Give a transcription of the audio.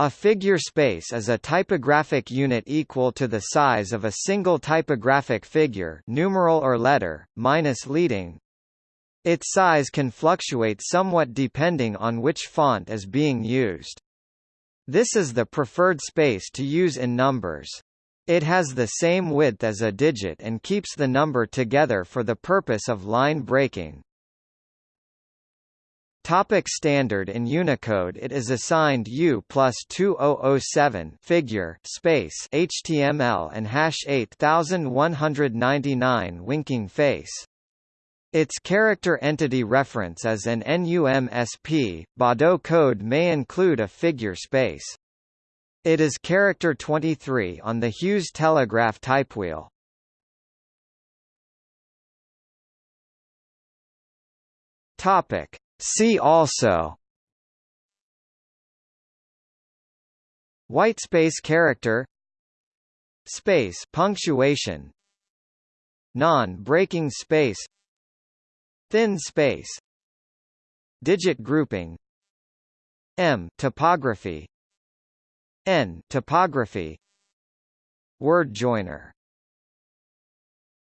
A figure space is a typographic unit equal to the size of a single typographic figure numeral or letter, minus leading. Its size can fluctuate somewhat depending on which font is being used. This is the preferred space to use in numbers. It has the same width as a digit and keeps the number together for the purpose of line breaking. Topic standard in Unicode It is assigned U plus 2007 figure space HTML and hash 8199 winking face. Its character entity reference is an NUMSP. Baudot code may include a figure space. It is character 23 on the Hughes telegraph typewheel. Topic See also Whitespace character Space punctuation Non-breaking space Thin space Digit grouping M typography N typography Word joiner